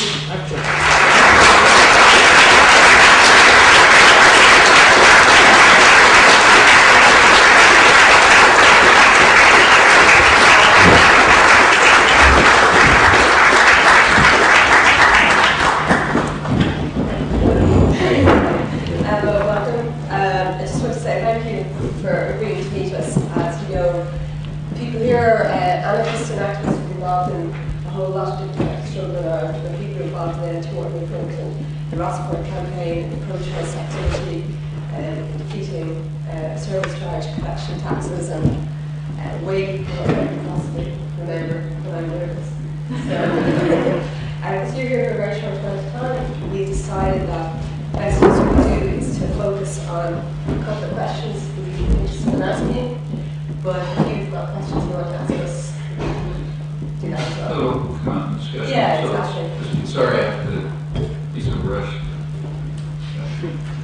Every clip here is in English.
Uh,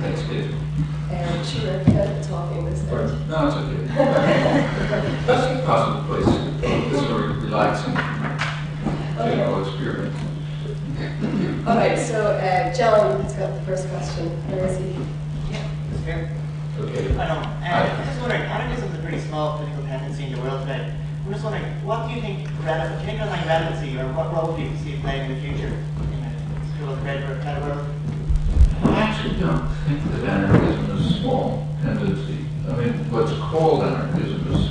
Thanks, Dave. Um, sure, uh, talking this time. No, it's okay. That's a possible place. This is a relaxing, general experiment. All right, so uh, John has got the first question. Where is he? yeah Here. Okay. I know. Uh, I'm just wondering, anarchism is a pretty small political tendency in the world today. I'm just wondering, what do you think, relevant, can you underline relevancy, or what role do you see playing in the future in a school of better, better world? Actually don't think that anarchism is a small tendency. I mean, what's called anarchism is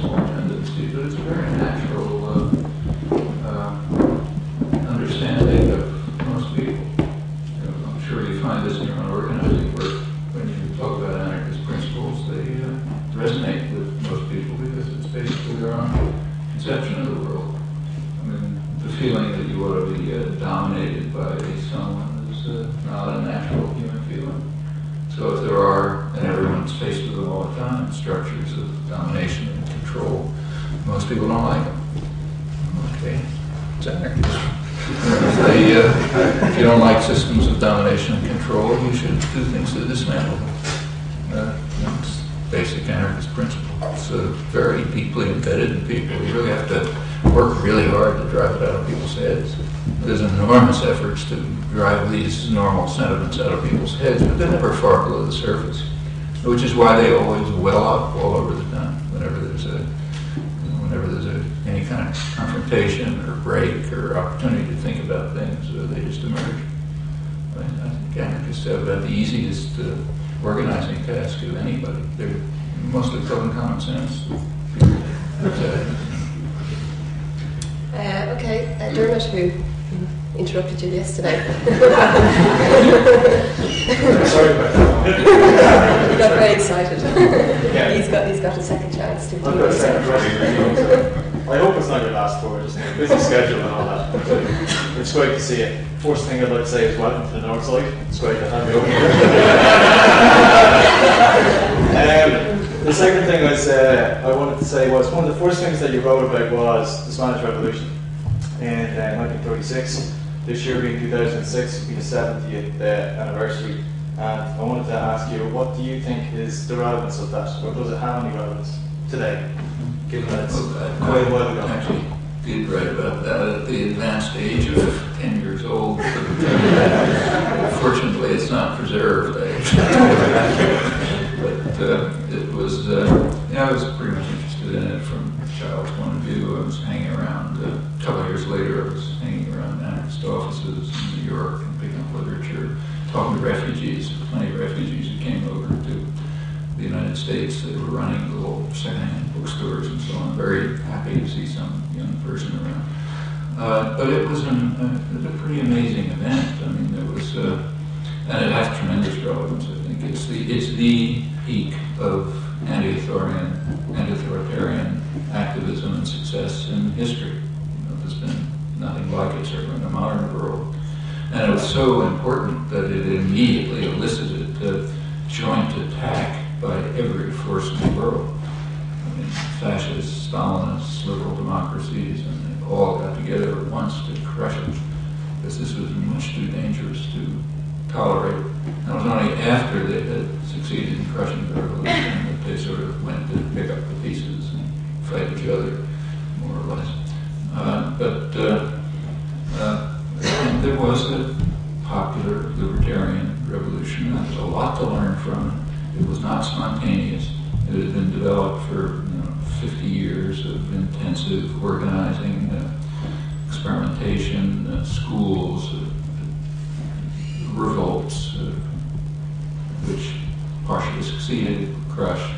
people don't like them. Okay, it's. They, uh, if you don't like systems of domination and control, you should do things to dismantle them. Uh, That's basic anarchist principle. It's uh, very deeply embedded in people. You really have to work really hard to drive it out of people's heads. There's enormous efforts to drive these normal sentiments out of people's heads, but they're never far below the surface. Which is why they always well up all over the time whenever there's a, confrontation or break or opportunity to think about things, uh, they just emerge. I, mean, I think anarchists have about the easiest uh, organizing task of anybody. They're mostly common common sense. But, uh, okay, uh, Dermot, who interrupted you yesterday. Sorry about that. he got very excited. Yeah. he's got he's got a second chance to I've do got a second question. I hope it's not your last tour, just a busy schedule and all that. It's great to see you. First thing I'd like to say is welcome to the North Side. It's great to have you over here. um, the second thing was, uh, I wanted to say was one of the first things that you wrote about was the Spanish Revolution in uh, 1936. This year being 2006 will be the 70th uh, anniversary. And I wanted to ask you, what do you think is the relevance of that, or does it have any relevance today, given that it's quite ago? Actually, did write about that at the advanced age of 10 years old. Fortunately, it's not preserved. but uh, it was, uh, yeah, I was States that were running little secondhand bookstores and so on. Very happy to see some young person around. Uh, but it was, an, uh, it was a pretty amazing event. I mean, there was, uh, and it has tremendous relevance. I think it's the it's the peak of anti-authoritarian anti-authoritarian activism and success in history. You know, there's been nothing like it certainly in the modern world. And it was so important that it immediately elicited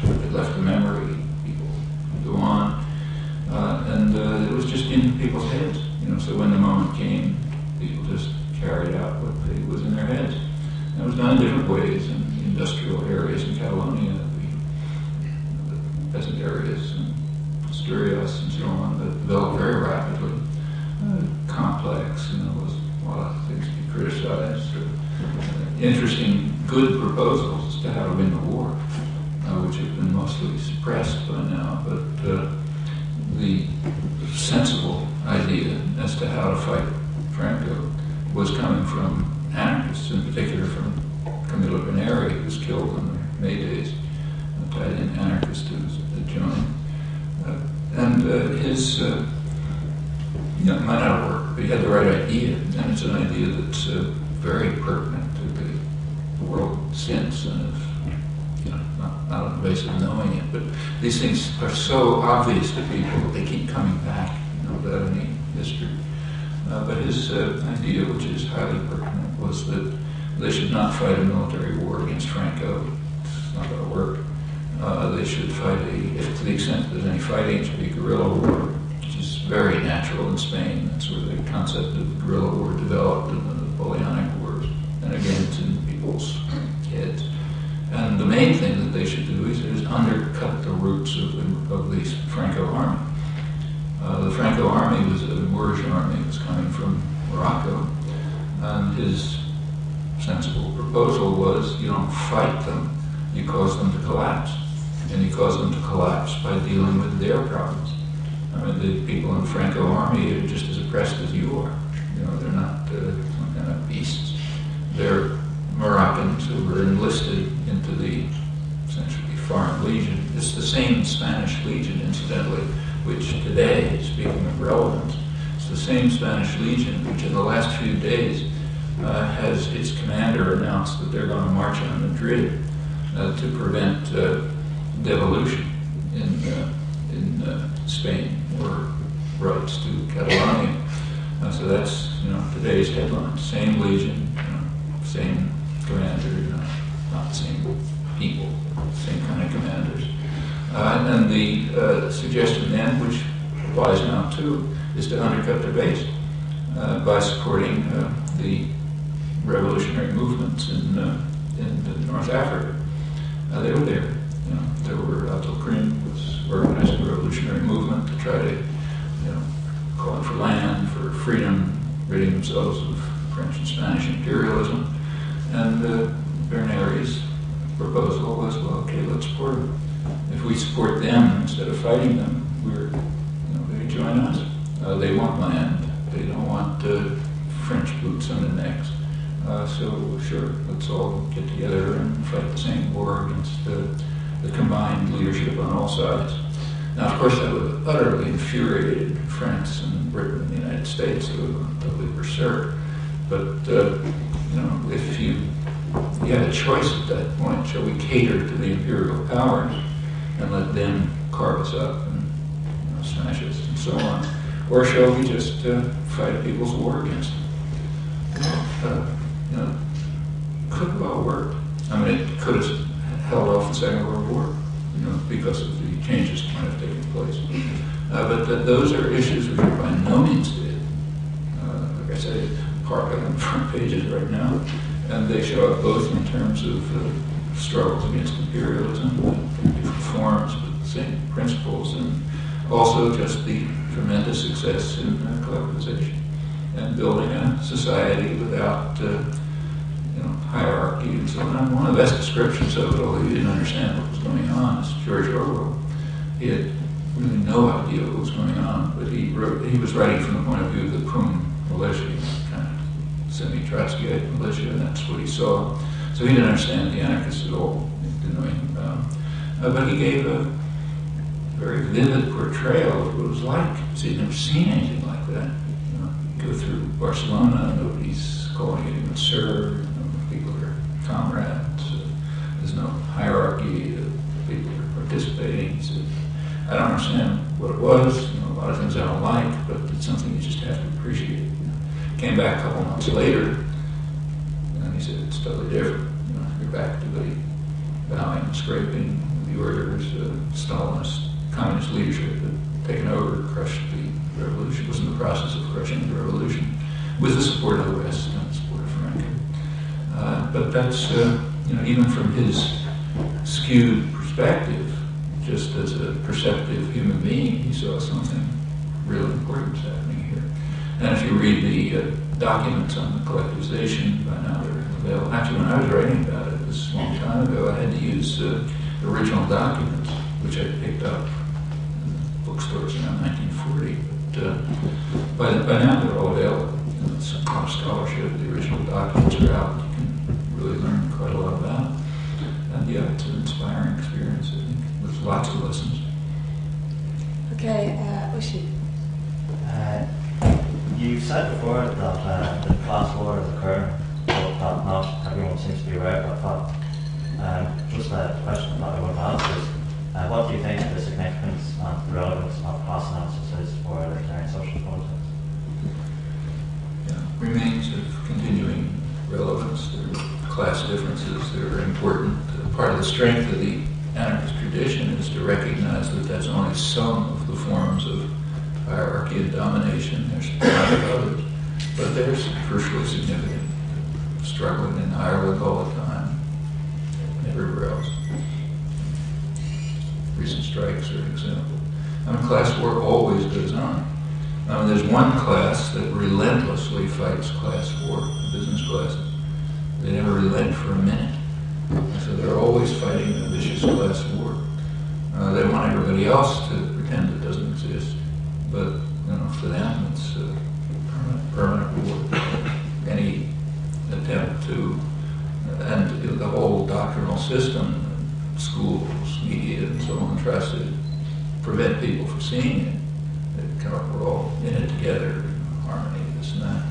it left a memory, people go on. Uh, and uh, it was just in people's heads, you know, so when the moment came, people just carried out what they, was in their heads. And it was done in different ways in industrial areas in Catalonia, the, the peasant areas, and Asturias and so on, that developed very rapidly. Uh, complex, you know, was a lot of things to be criticized. Or, uh, interesting, good proposals as to how to win the war, which been mostly suppressed by now, but uh, the sensible idea as to how to fight Franco was coming from anarchists, in particular from Camillo Berneri, who was killed in the May days, an Italian anarchist who was joined. Uh, and uh, his, uh, you know, might not work, but he had the right idea, and it's an idea that's uh, very are so obvious to people they keep coming back, you know, without any history. Uh, but his uh, idea, which is highly pertinent, was that they should not fight a military war against Franco. It's not going to work. Uh, they should fight a, if to the extent that any fighting, should be guerrilla war, which is very natural in Spain. That's where the concept of guerrilla war developed in the Napoleonic they should do is, is undercut the roots of the, of the Franco army. Uh, the Franco army was a Moorish army. It was coming from Morocco. And his sensible proposal was you don't fight them, you cause them to collapse. And you cause them to collapse by dealing with their problems. I mean, the people in the Franco army are just as oppressed as you are. You know, they're not uh, some kind of beasts. They're Moroccans who were enlisted into the essentially Foreign Legion. It's the same Spanish Legion, incidentally, which today, speaking of relevance, it's the same Spanish Legion which in the last few days uh, has its commander announced that they're going to march on Madrid uh, to prevent uh, devolution in, uh, in uh, Spain or rights to Catalonia. So that's you know today's headline. Same legion, you know, same commander, you know, not the same people, same kind of commanders. Uh, and the uh, suggestion then, which applies now too, is to undercut their base uh, by supporting uh, the revolutionary movements in, uh, in North Africa. Uh, they were there. You know, there were Abdelkrim was organizing a revolutionary movement to try to, you know, calling for land, for freedom, ridding themselves of French and Spanish imperialism. And uh, Berneri's proposal was, well, okay, let's support them. If we support them instead of fighting them, we're, you know, they join us. Uh, they want land. They don't want uh, French boots on their necks. Uh, so sure, let's all get together and fight the same war against the, the combined leadership on all sides. Now, of course, that would have utterly infuriated France and Britain and the United States. Gone totally berserk. But, uh, you know, if you, you had a choice at that point, shall we cater to the imperial powers and let them carve us up and you know, smash us and so on? Or shall we just uh, fight a people's war against them? Uh, you know, could have all worked. I mean, it could have held off the Second World War, you know, because of the changes that might have taken place. Uh, but th- those are issues which are by no means dead. Uh, like I say, part of them front pages right now, and they show up both in terms of struggles against imperialism, different forms, but the same principles, and also just the tremendous success in uh, collectivization and building a society without uh, you know, hierarchy and so on. One of the best descriptions of it, although he didn't understand what was going on, is George Orwell. He had really no idea what was going on, but he wrote, he was writing from the point of view of the POUM militia, semi-Trotskyite militia, and that's what he saw. So he didn't understand the anarchists at all. Didn't know anything about them. Uh, but he gave a very vivid portrayal of what it was like. So he'd never seen anything like that You go through Barcelona, nobody's can serve. You know, people are comrades. Uh, there's no hierarchy. Uh, people are participating. So I don't understand what it was. You know, a lot of things I don't like, but it's something you just have to know. Came back a couple months later, and he said it's totally different. You know, you're back to the bowing, scraping, the orders, uh, Stalinist communist leadership had taken over, crushed the revolution, was in the process of crushing the revolution with the support of the West and the support of Franco. Uh, but that's, uh, you know, even from his skewed perspective, just as a perceptive human being, he saw something really important happening here. You read the uh, documents on the collectivization, by now they're available. Actually, when I was writing about it this long time ago, I had to use uh, original documents, which I picked up in bookstores around 1940. But uh, by, by now they're all available. It's a scholarship. The original documents are out. Said before that uh, the class war is occurring, but not everyone seems to be aware of that. Um, just a question that I want to ask is, uh, what do you think the significance and the relevance of class analysis is for libertarian social politics? yeah, remains of continuing relevance. Class differences that are important. Part of the strength of the anarchist tradition is to recognize that that's only some of the forms of hierarchy and domination. There's a lot of others, but there's crucially significant. Struggling in Ireland all the time, and everywhere else. Recent strikes are an example. I mean, class war always goes on. I mean, there's one class that relentlessly fights class war, business classes. They never relent for a minute. So they're always fighting a vicious class war. Uh, they want everybody else to pretend it doesn't exist. But, you know, for them, it's a permanent, permanent war. Any attempt to, and the whole doctrinal system, schools, media, and so on, tries to prevent people from seeing it. They kind of, we're all in it together, harmony, this and that.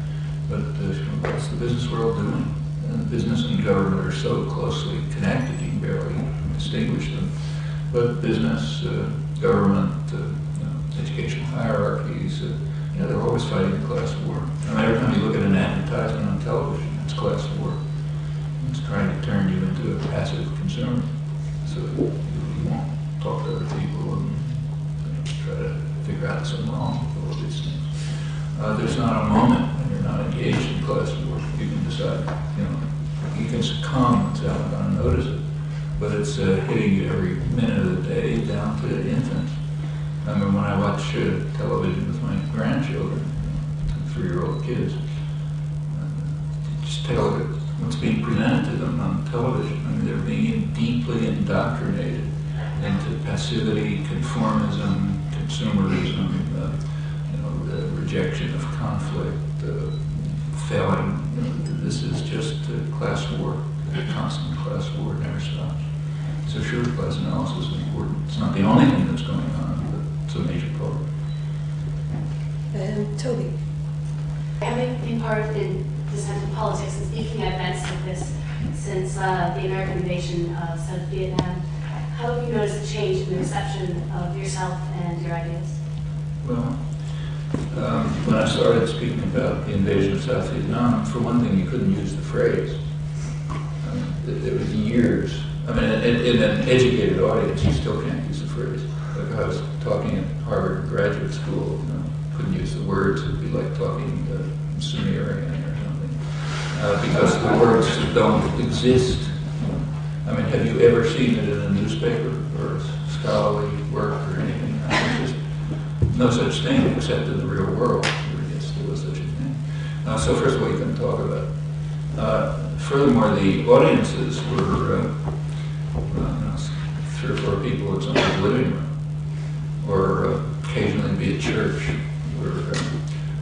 But uh, what's the business world doing? And business and government are so closely connected, you can barely distinguish them. But business, uh, government, uh, know, hierarchies, uh, you know, they're always fighting a class war. I mean, every time you look at an advertisement on television, it's class war. It's trying to turn you into a passive consumer. So you, you won't talk to other people and you know, try to figure out something wrong with all these things. Uh, there's not a conflict, uh, failing. This is just a class war, a constant class war, never stops. So sure, class analysis is important. It's not the only thing that's going on, but it's a major part. Um, Toby. Having been part in dissent in politics and speaking at events like this since uh, the American invasion of South Vietnam, how have you noticed a change in the reception of yourself and your ideas? Well, um, when I started speaking about the invasion of South Vietnam, for one thing, you couldn't use the phrase. Um, it, it was years. I mean, in, in an educated audience, you still can't use the phrase. Like I was talking at Harvard Graduate School, you know, couldn't use the words. It'd be like talking to Sumerian or something, uh, because the words don't exist. I mean, have you ever seen it in a newspaper or a scholarly no such thing except in the real world. Guess there was such a thing. Uh, so first of all, you can talk about. It. Uh, furthermore, the audiences were uh, uh, three or four people in someone's living room, or uh, occasionally be at church, where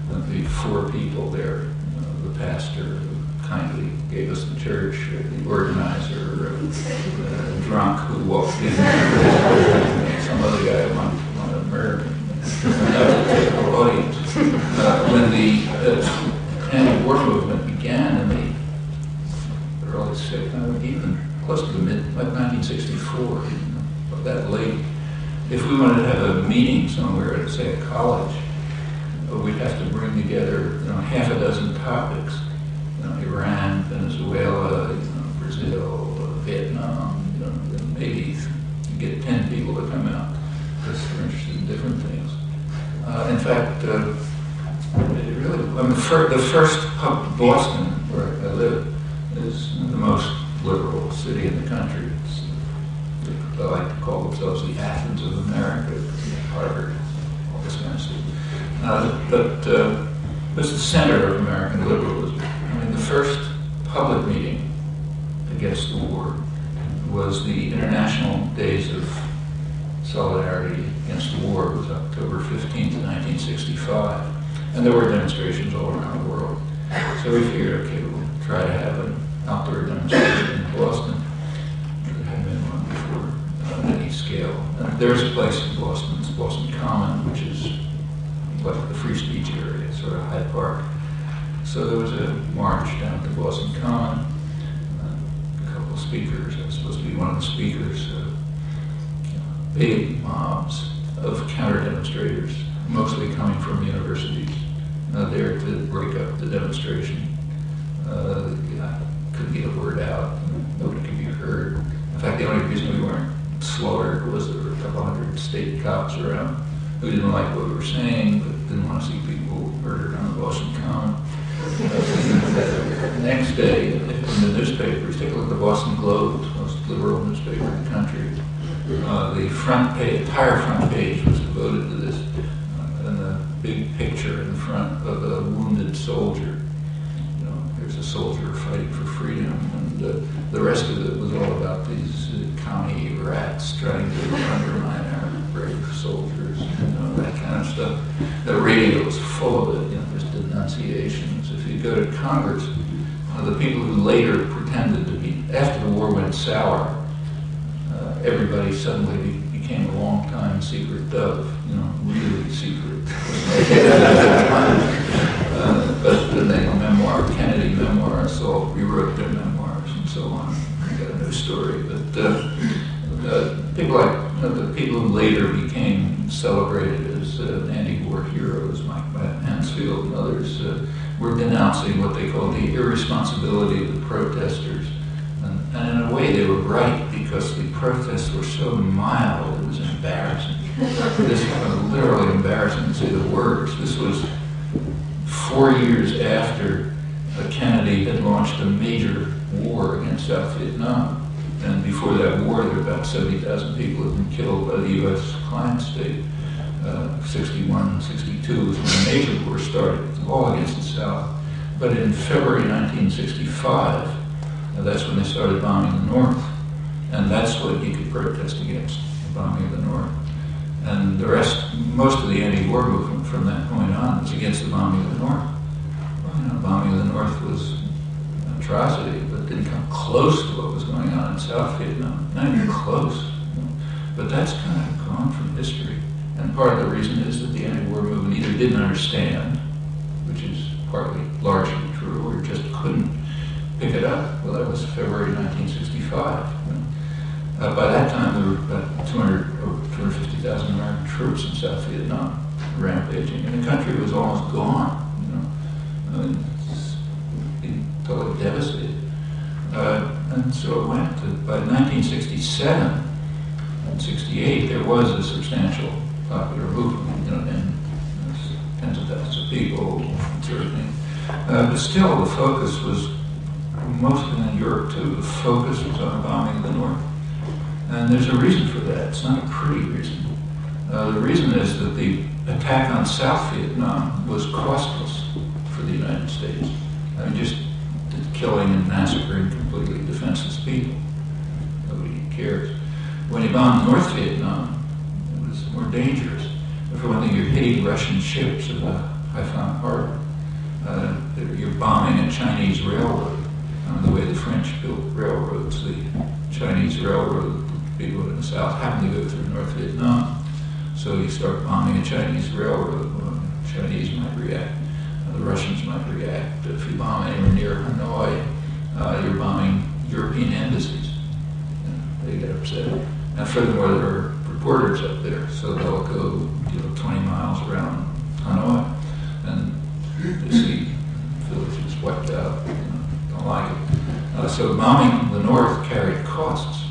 there'd be four people there. You know, the pastor who kindly gave us the church, the organizer, uh, drunk who walked in, some other guy murder Uh, when the uh, anti-war movement began in the 1960, uh, even close to the mid, like 1964, you that late. If we wanted to have a meeting somewhere, at, say a college, uh, we'd have to bring together, you know, half a dozen topics. You know, Iran, Venezuela, you know, Brazil, Vietnam, you know, maybe get 10 people to come out because they're interested in different things. Uh, in fact, uh, it really, I mean, the, fir- the first pub, Boston, where I live, is the most liberal city in the country. It's, they like to call themselves the Athens of America, Harvard, all this kind of stuff. Uh, but uh, it's the center of American liberalism. I mean, the first public meeting against the war was the International Days of Solidarity Against the War. Was October 15th, 1965. And there were demonstrations all around the world. So we figured, okay, we'll try to have an outdoor demonstration in Boston. There hadn't been one before on any scale. And there's a place in Boston, it's Boston Common, which is like the free speech area, sort of Hyde Park. So there was a march down to Boston Common. Uh, a couple of speakers, I was supposed to be one of the speakers. Uh, big mobs of counter demonstrators, mostly coming from universities, uh, there to break up the demonstration. Uh, yeah, couldn't get a word out, nobody could be heard. In fact, the only reason we weren't slaughtered was there were a couple hundred state cops around who didn't like what we were saying, but didn't want to see people murdered on the Boston Common. Uh, the next day, in the newspapers, take a look at the Boston Globe, the most liberal newspaper in the country. Uh, the front page, entire front page was devoted to this, uh, and the big picture in front of a wounded soldier. You know, there's a soldier fighting for freedom, and uh, the rest of it was all about these uh, commie rats trying to undermine our brave soldiers, you know, that kind of stuff. The radio was full of it, you know, there's denunciations. If you go to Congress, uh, the people who later pretended to be, after the war went sour, uh, everybody suddenly be, became a long-time secret dove, you know, really secret. uh, but then memoir, Kennedy memoir, so rewrote their memoirs and so on. I got a new story, but uh, uh, people like uh, the people who later became celebrated as uh, anti-war heroes, Mike Mansfield and others, uh, were denouncing what they called the irresponsibility of the protesters. And, and in a way, they were right because the protests were so mild, it was embarrassing. this was literally embarrassing to say the words. This was four years after Kennedy had launched a major war against South Vietnam. And before that war, there were about 70,000 people had been killed by the U.S. client state. Uh, 61, 62 was when the major war started, all against the South. But in February 1965, uh, that's when they started bombing the North. And that's what he could protest against, the bombing of the North. And the rest, most of the anti-war movement from that point on was against the bombing of the North. Well, you know, bombing of the North was an atrocity, but didn't come close to what was going on in South Vietnam. Not even mm-hmm. close. But that's kind of gone from history. And part of the reason is that the anti-war movement either didn't understand, which is partly largely true, or just couldn't pick it up. Well, that was February 1965. Uh, by that time, there were about 200 or 250,000 American troops in South Vietnam rampaging, and the country was almost gone. You know, I mean, being totally devastated. Uh, and so it went. To, by 1967 and 68, there was a substantial popular movement, you know, and tens of thousands of people, and sort of thing. Uh, but still, the focus was mostly in Europe too. The focus was on bombing the North. And there's a reason for that. It's not a pretty reason. Uh, the reason is that the attack on South Vietnam was costless for the United States. I mean, just killing and massacring completely defenseless people. Nobody cares. When you bombed North Vietnam, it was more dangerous. For one thing, you're hitting Russian ships at the Haiphong Harbor. Uh, you're bombing a Chinese railroad. Uh, the way the French built railroads, the Chinese railroad people in the South happened to go through North Vietnam. So you start bombing a Chinese railroad, well, Chinese might react, uh, the Russians might react. But If you bomb anywhere near Hanoi, uh, you're bombing European embassies. They get upset. Now, furthermore, there are reporters up there, so they'll go you know, 20 miles around Hanoi, and they see villages wiped out. You know, don't like it. Uh, so bombing the north carried costs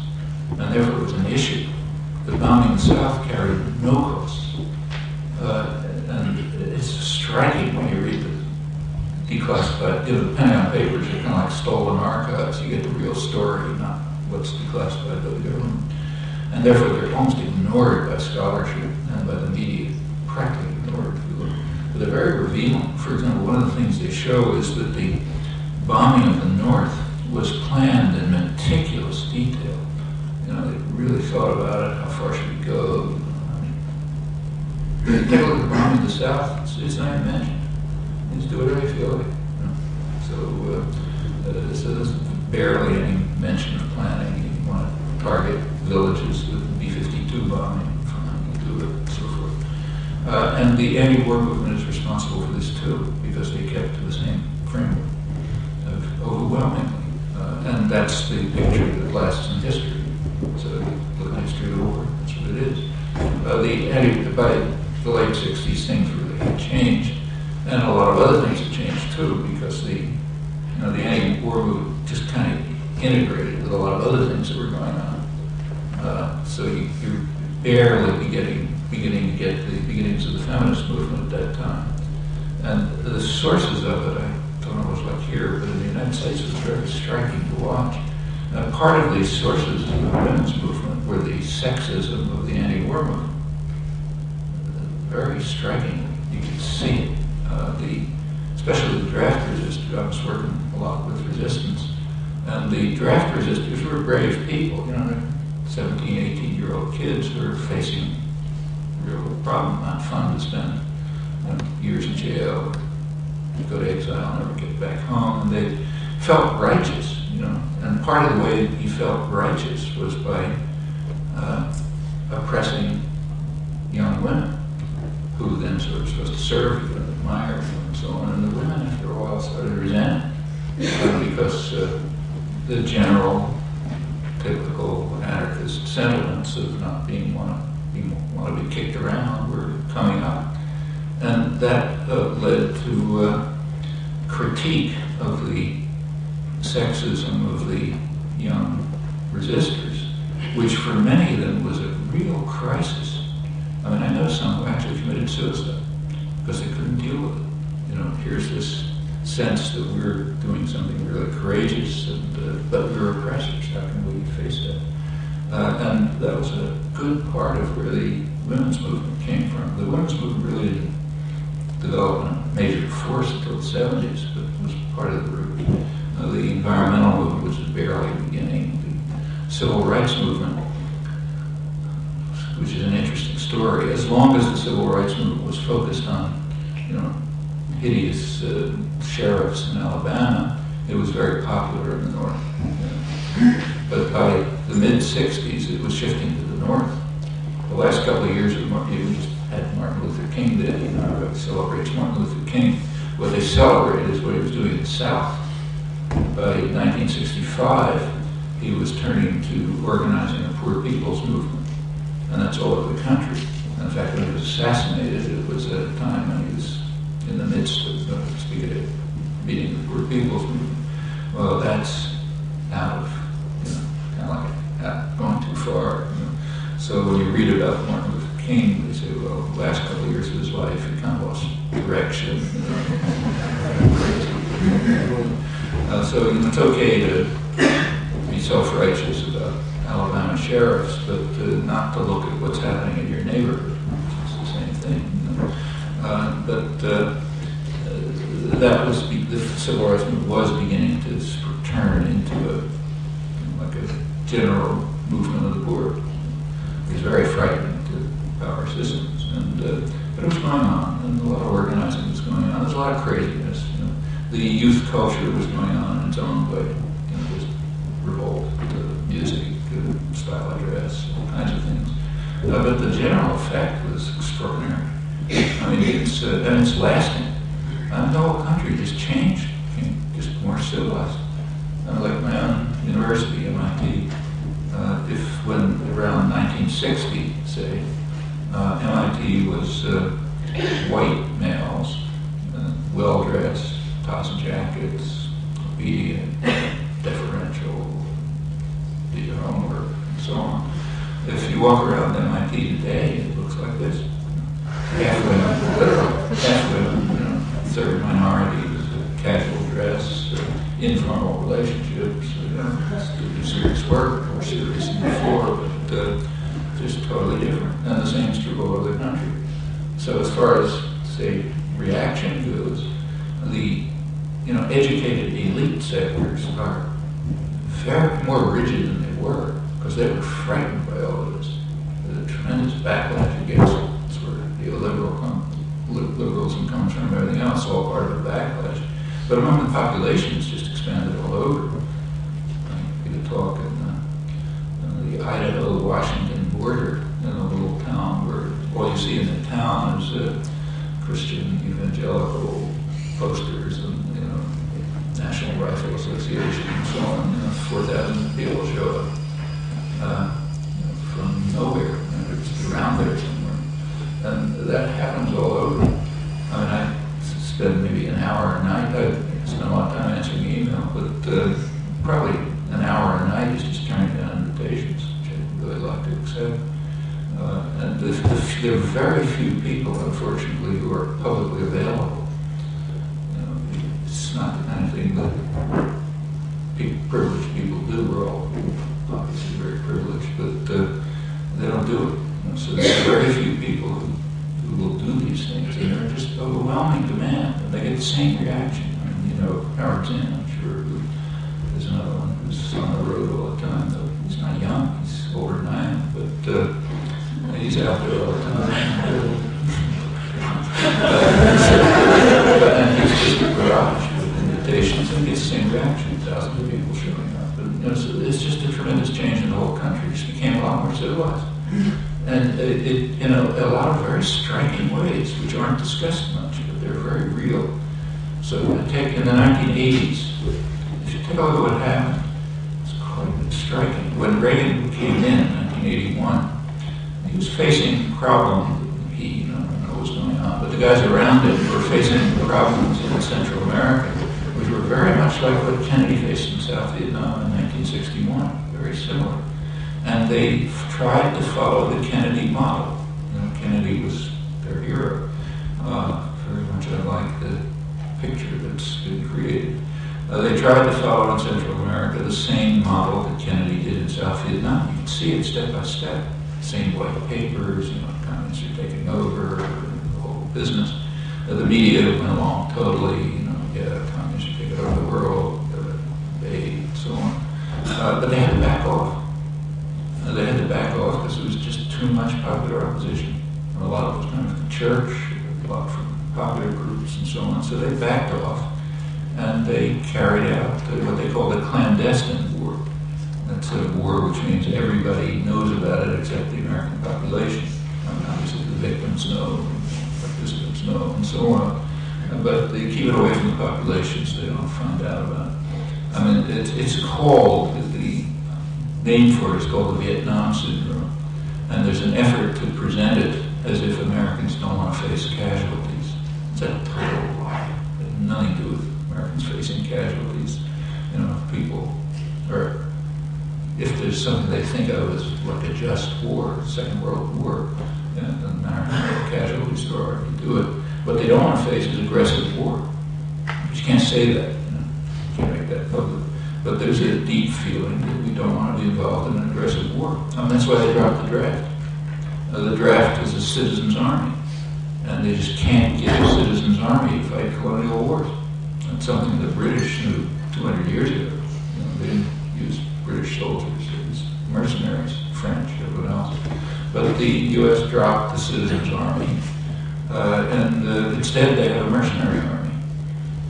and therefore it was an issue. But bombing the south carried no costs. Uh, and it's striking when you read the declassified, the Pentagon Papers are kind of like stolen archives. You get the real story, not what's declassified by the government. And therefore they're almost ignored by scholarship and by the media, practically ignored. But they're very revealing. For example, one of the things they show is that the bombing of the north was planned in meticulous detail. Thought about it, how far should we go, Take a look at the bombing of the South, it's, it's not even mentioned. Just do whatever you feel like. So, uh, uh, so there's barely any things changed. And a lot of other things have changed too, because the, you know, the anti-war movement just kind of integrated with a lot of other things that were going on. Uh, so you, you're barely beginning, beginning to get the beginnings of the feminist movement at that time. And the sources of it, I don't know what it's like here, but in the United States it was very striking to watch. Part of these sources of the women's movement were the sexism of the anti-war movement. Very striking. You can see it. Uh, the, especially the draft resistors. I was working a lot with resistance. And the draft resistors were brave people. You know, 17, 18 year old kids who are facing a real problem, not fun to spend years in jail, go to exile, never get back home. And they felt righteous, you know. And part of the way he felt righteous was by uh, oppressing young women, who then sort of supposed to serve you and admire you and so on. And the women, after a while, started resent uh, because uh, the general, mid-60s, it was shifting to the north. The last couple of years, we just had Martin Luther King Day, you know, it celebrates Martin Luther King. What they celebrate is what he was doing in the South. By 1965, he was turning to organizing a poor people's movement, and that's all over the country. And in fact, when he was assassinated, it was at a time when he was in the midst of uh, speaking at a meeting of the poor people's movement. Well, that's out of, you know, kind of like uh, going too far. You know? So when you read about Martin Luther King, they say, well, the last couple of years of his life, he kind of lost direction. You know? uh, so it's okay to be self-righteous about Alabama sheriffs, but uh, not to look at what's happening in your neighborhood. It's the same thing. You know? uh, but uh, that was the civil rights movement was beginning to turn into a general movement of the poor. Was very frightening to power systems, and uh, but it was going on, and a lot of organizing was going on. There's a lot of craziness. You know. The youth culture was going on in its own way. You know, just revolt, uh, music, uh, style of dress, all kinds of things. Uh, but the general effect was extraordinary. I mean, it's uh, and it's lasting. And the whole country just changed, just more civilized. 1960, say, uh, MIT was uh, white educated elite sectors are very more rigid than they were because they were frightened by all of this. There's a tremendous backlash against it. It's where the liberal com- liberalism comes from, everything else, all part of the backlash. But among the population, it's just expanded all over. I could talk in the Idaho-Washington border, in a little town where all you see in the town is uh, Christian evangelical posters and, you know, National Rifle Association and so on. You know, 4,000 people show up uh, from nowhere. Know, just around there somewhere. And that happens all over. I mean, I spend maybe an hour a night. I spend a lot of time answering email, but uh, probably an hour a night is just turning down invitations, which I really like to accept. Uh, and the, the, there are very few people, unfortunately, privileged people do. We're all obviously very privileged, but uh, they don't do it. So there are very few people who, who will do these things. And they're just overwhelming demand, and they get the same reaction. I mean, you know, power in. 1980s, if you take a look at what happened, it's quite striking. When Reagan came in in 1981, he was facing problems. He, you know, I don't know what was going on, but the guys around him were facing problems in Central America, which were very much like what Kennedy faced in South Vietnam in 1961, very similar. And they tried to follow the Kennedy model. You know, Kennedy was their hero. Uh, very much unlike the picture that's been created. Uh, they tried to follow in Central America the same model that Kennedy did in South Vietnam. You can see it step by step. Same white papers, you know, communists are taking over, the whole business. Uh, the media went along totally, you know, yeah, communists are taking over the world, uh, they, and so on. Uh, but they had to back off. Uh, they had to back off because it was just too much popular opposition. And a lot of it was coming from the church, a lot from popular groups and so on. So they backed off and they carried out the, what they call the clandestine war. That's a war which means everybody knows about it except the American population. I mean, obviously the victims know, the participants know, and so on. But they keep it away from the population so they don't find out about it. I mean, it's, it's called, the name for it is called the Vietnam Syndrome. And there's an effort to present it as if Americans don't want to face casualties. Has nothing to do with Americans facing casualties. You know, people, or if there's something they think of as like a just war, Second World War, you know, it doesn't casualties there are, you do it. What they don't want to face is aggressive war. But you can't say that. You, know? you can't make that public. But there's a deep feeling that we don't want to be involved in an aggressive war. And that's why they dropped the draft. Uh, the draft is a citizens' army. And they just can't get a citizens' army to fight colonial wars. That's something the British knew 200 years ago. You know, they didn't use British soldiers. It was mercenaries, French, everyone else. But the U.S. dropped the citizens' army. Uh, and uh, instead they have a mercenary army.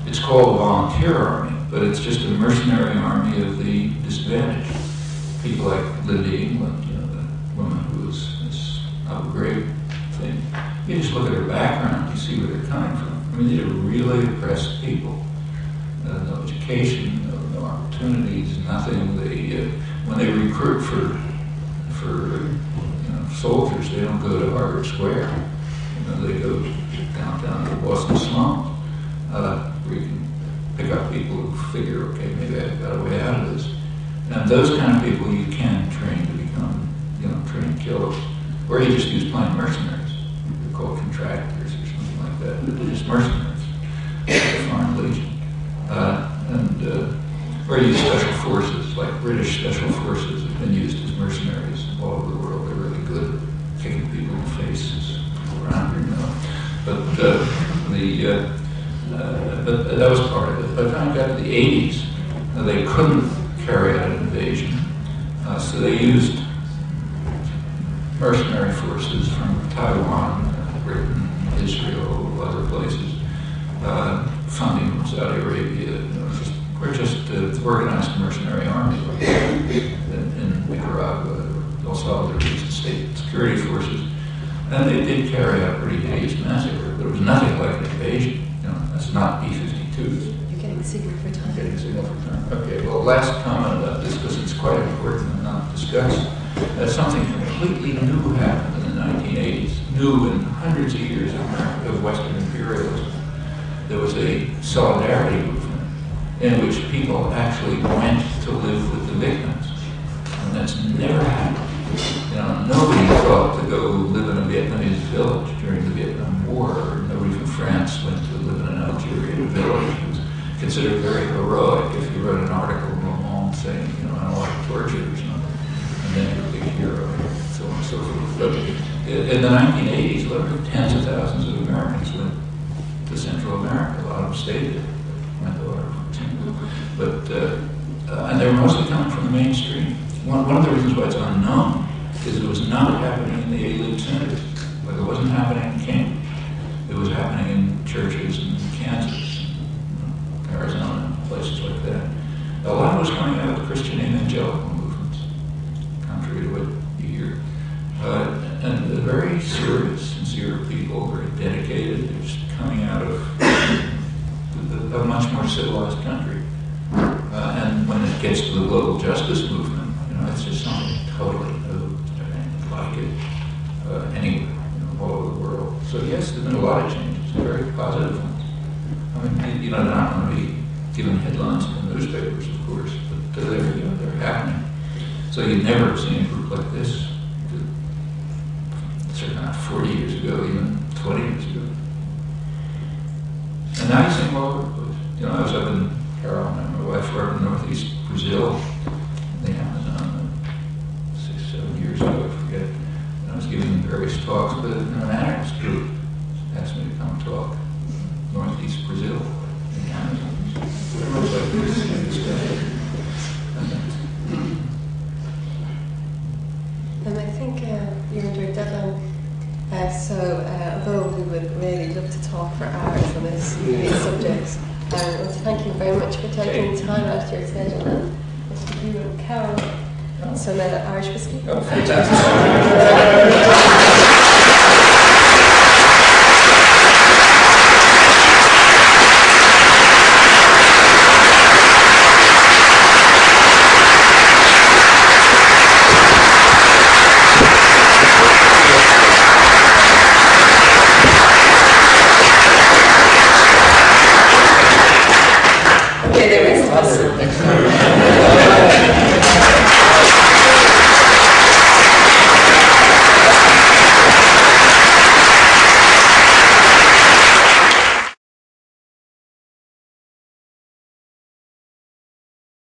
It's called a volunteer army, but it's just a mercenary army of the disadvantaged. People like Lynndie England, you know, the woman who was this Abu Ghraib thing. You just look at their background, you see where they're coming from. I mean, these are really oppressed people. Uh, no education, no, no opportunities, nothing. They, uh, when they recruit for, for, you know, soldiers, they don't go to Harvard Square. You know, they go downtown to Boston slums, uh, where you can pick up people who figure, okay, maybe I've got a way out of this. And those kind of people you can train to become, you know, trained killers. Or you just use plain mercenaries. Security forces. And they did carry out a pretty hideous massacre. There was nothing like an invasion. You know, that's not B-52s. You're getting signal for time. Getting signal for time. Okay, well, last comment about this, because it's quite important and not discussed. Uh, something completely new happened in the 1980s, new in Wasn't happening in King. It was happening in churches in Kansas, Arizona, places like that. A lot was coming out of the Christian evangelical movements, contrary to what you hear. Uh, and they're very serious, sincere people, very dedicated. They're just coming out of a much more civilized country. Uh, and when it gets to the global justice movement, never seen a group like this, certainly not 40 years ago, even 20 years ago. And now you the place. You know, I was up in Carol, and my wife were up in northeast Brazil, in the Amazon, six, seven years ago, I forget. And I was giving various talks, but an anarchist group asked me to come talk northeast Brazil, in the Amazon. Very much like this, in this day. And I think uh, you're under a deadline. Uh, so, uh, although we would really love to talk for hours on this, these subjects, um, I want to thank you very much for taking time out of your schedule and Mr. Hugh and Carol, some uh, Irish whiskey. Oh, fantastic.